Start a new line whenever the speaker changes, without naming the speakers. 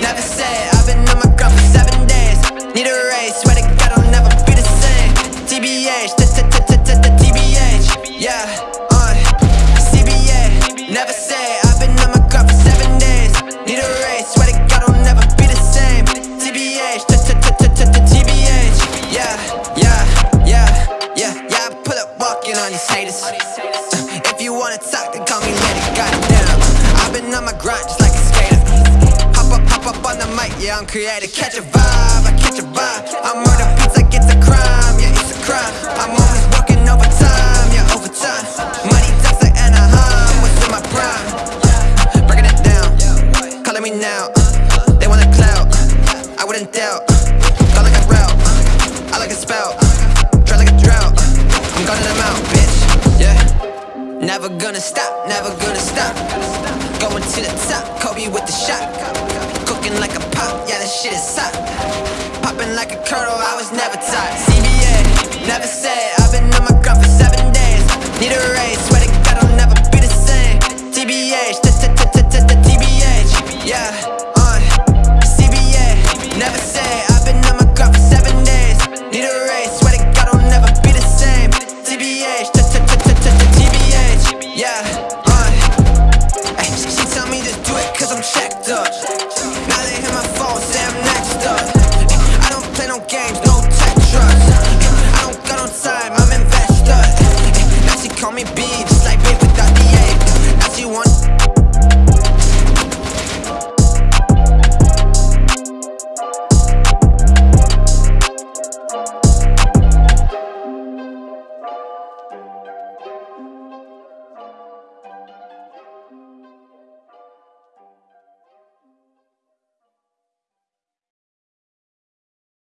never say I've been on my grind for seven days Need a raise, swear to God I'll never be the same TBH, t t t t t TBH Yeah, on CBA, never say I've been on my grind for seven days Need a raise, swear to God I'll never be the same TBH, t t t t t t TBH Yeah, yeah, yeah, yeah, yeah I pull up walking on these haters If you wanna talk, then call me later, goddamn I've been on my grind just like a creator, catch a vibe, I catch a vibe. I murder beats like it's a crime, yeah, it's a crime. I'm always working overtime, yeah, overtime. Money talks like Anaheim, what's in my prime? Breaking it down, calling me now. They want the clout, I wouldn't doubt. Felt like a route, I like a spout. Dry like a drought, I'm gunning them out, bitch, yeah. Never gonna stop, never gonna stop. Going to the top, Kobe with the shot shit is up. Popping like a turtle, I was never taught. CBA, never said. I've been on my grind for seven days. Need a raise, swear to God, I'll never be the same. TBH, t t t t t TBH, yeah. CBA, never said. I've been on my grind for seven days. Need a raise, swear to God, I'll never be the same. Yeah. She tell me to do it, cause I'm checked up. me beats